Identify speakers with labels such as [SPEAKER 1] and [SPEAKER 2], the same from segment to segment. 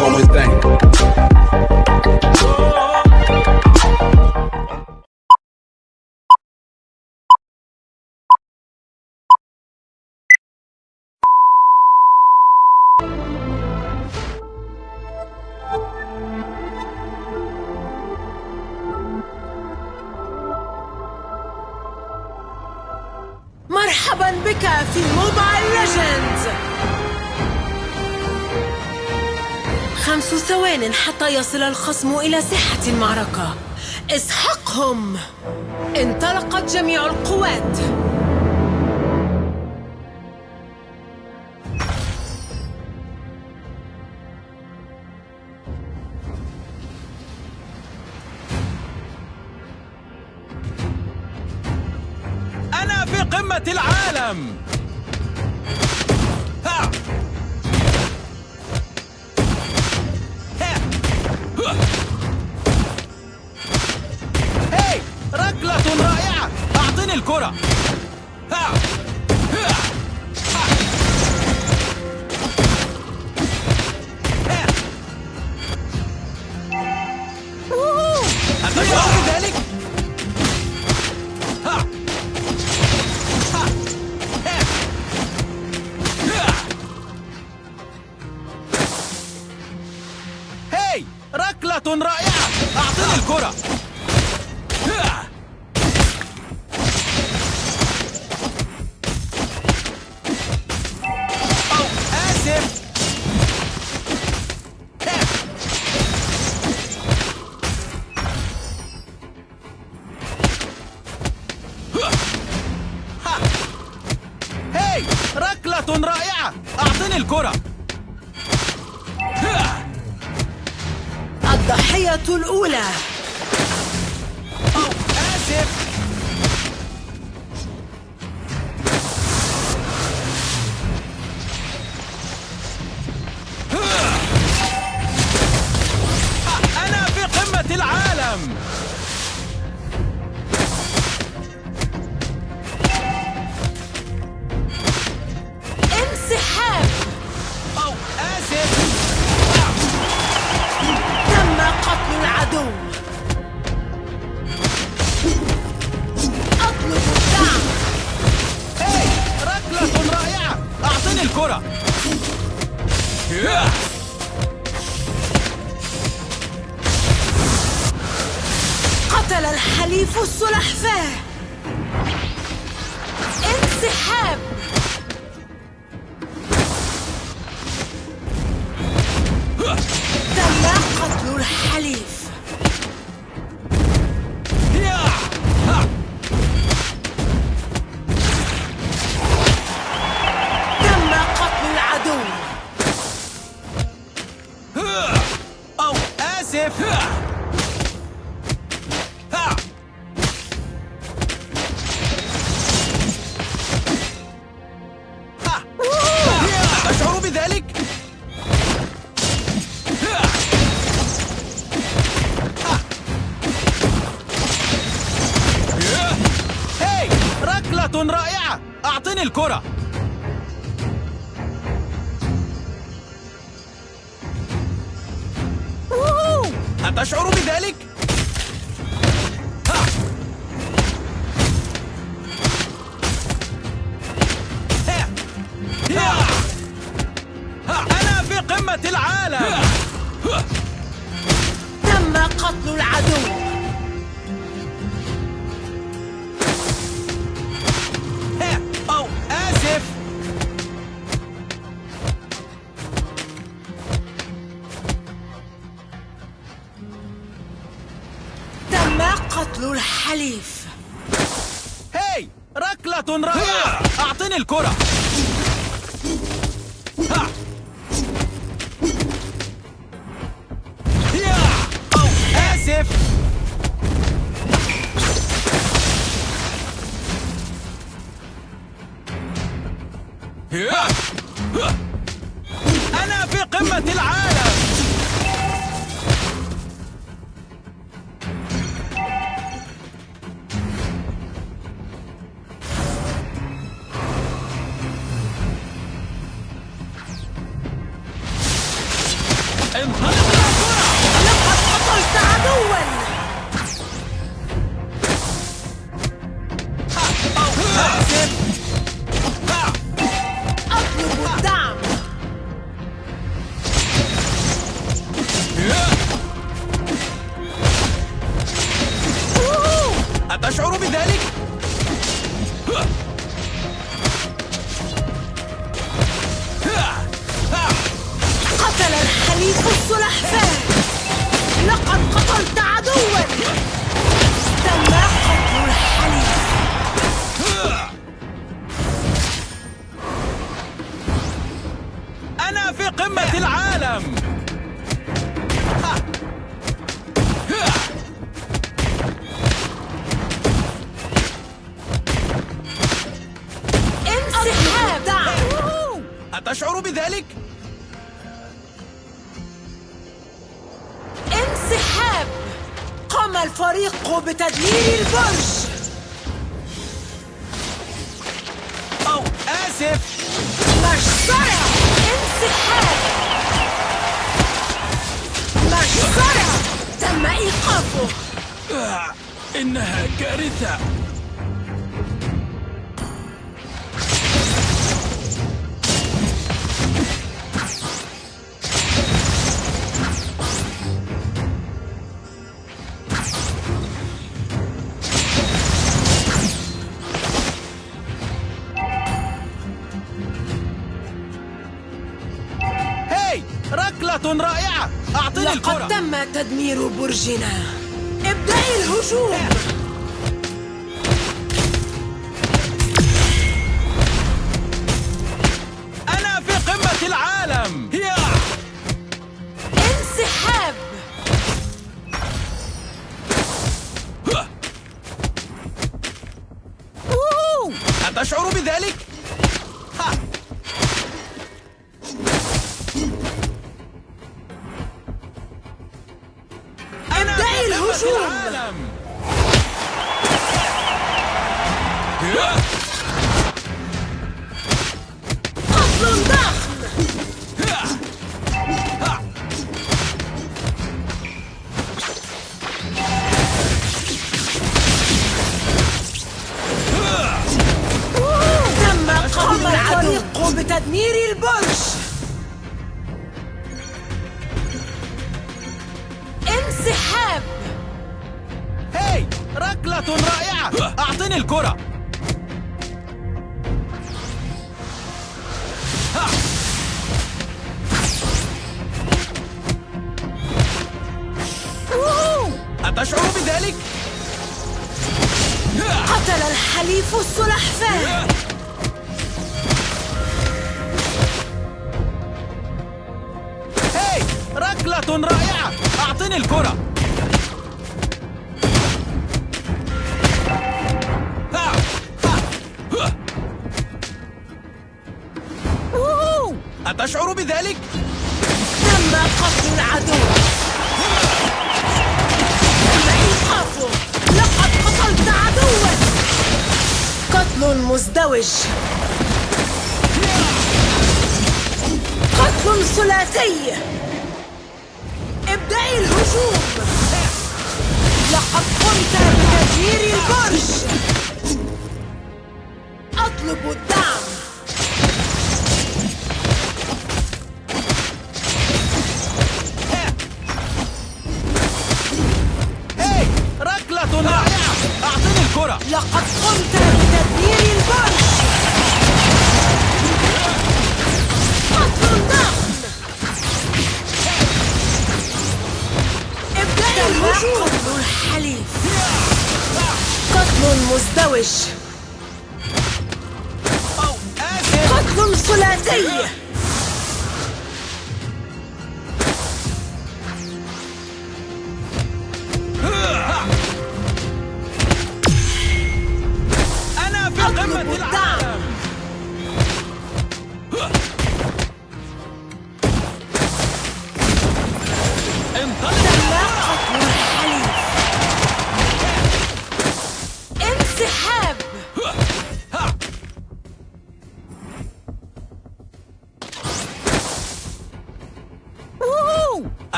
[SPEAKER 1] going thing.
[SPEAKER 2] مرحبا بك في موبايل ليجندز خمس ثوان حتى يصل الخصم إلى ساحة المعركة. اسحقهم! انطلقت جميع القوات!
[SPEAKER 3] أنا في قمة العالم! رائعة. أعطني الكرة. رائعة. أعطني الكرة. هاي ركلة رائعة. أعطني الكرة.
[SPEAKER 2] الضحية الأولى. السلحفاة
[SPEAKER 3] أتشعر بذلك؟
[SPEAKER 2] الحليف
[SPEAKER 3] هاي ركلة رائعة أعطني الكرة ها. يا. أو آسف يا.
[SPEAKER 2] Empire!
[SPEAKER 3] أنا في قمة العالم.
[SPEAKER 2] انسحاب.
[SPEAKER 3] أتشعر بذلك؟
[SPEAKER 2] انسحاب. قام الفريق بتدمير البرج.
[SPEAKER 3] أو آسف.
[SPEAKER 2] مجزرة انسحاب مجزرة تم إيقافه
[SPEAKER 3] آه، إنها كارثة.
[SPEAKER 2] تم تدمير برجنا. ابدأي الهجوم.
[SPEAKER 3] العالم.
[SPEAKER 2] قتل ضخم! تم الفريق بتدمير البرج
[SPEAKER 3] ركلة رائعة. أعطني الكرة! أتشعر بذلك؟
[SPEAKER 2] قتل الحليف السلحفاة.
[SPEAKER 3] هاي ركلة رائعة. أعطني الكرة. أوه! أتشعر بذلك؟
[SPEAKER 2] تم قتل العدو تم إيقافه لقد قتلت عدوا قتل مزدوج قتل ثلاثي ابدأي الهجوم لقد قمت بتدمير البرج أطلب الدعم
[SPEAKER 3] آسف
[SPEAKER 2] قتل ثلاثي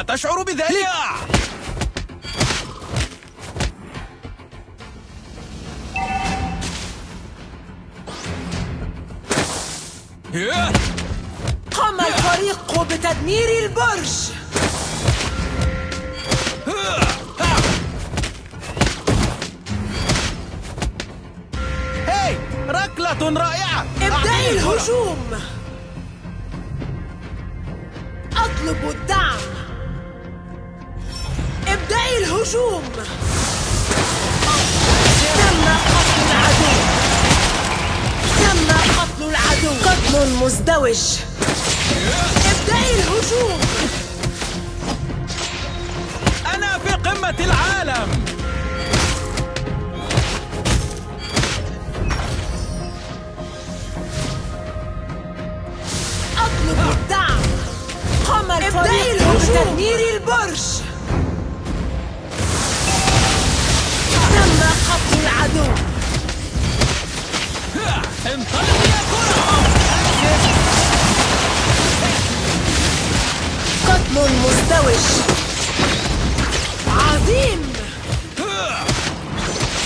[SPEAKER 3] أتشعر بذلك؟
[SPEAKER 2] قام الفريق بتدمير البرج
[SPEAKER 3] هاي ركلة رائعة
[SPEAKER 2] ابدأي. الهجوم أطلب تم قتل العدو تم قتل العدو قتل مزدوج ابدأي الهجوم.
[SPEAKER 3] أنا في قمة العالم
[SPEAKER 2] أطلب الدعم قام الفريق بتدمير البرج. مزدوج عظيم.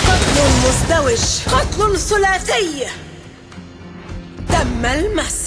[SPEAKER 2] قتل مزدوج قتل ثلاثي. تم انسحاب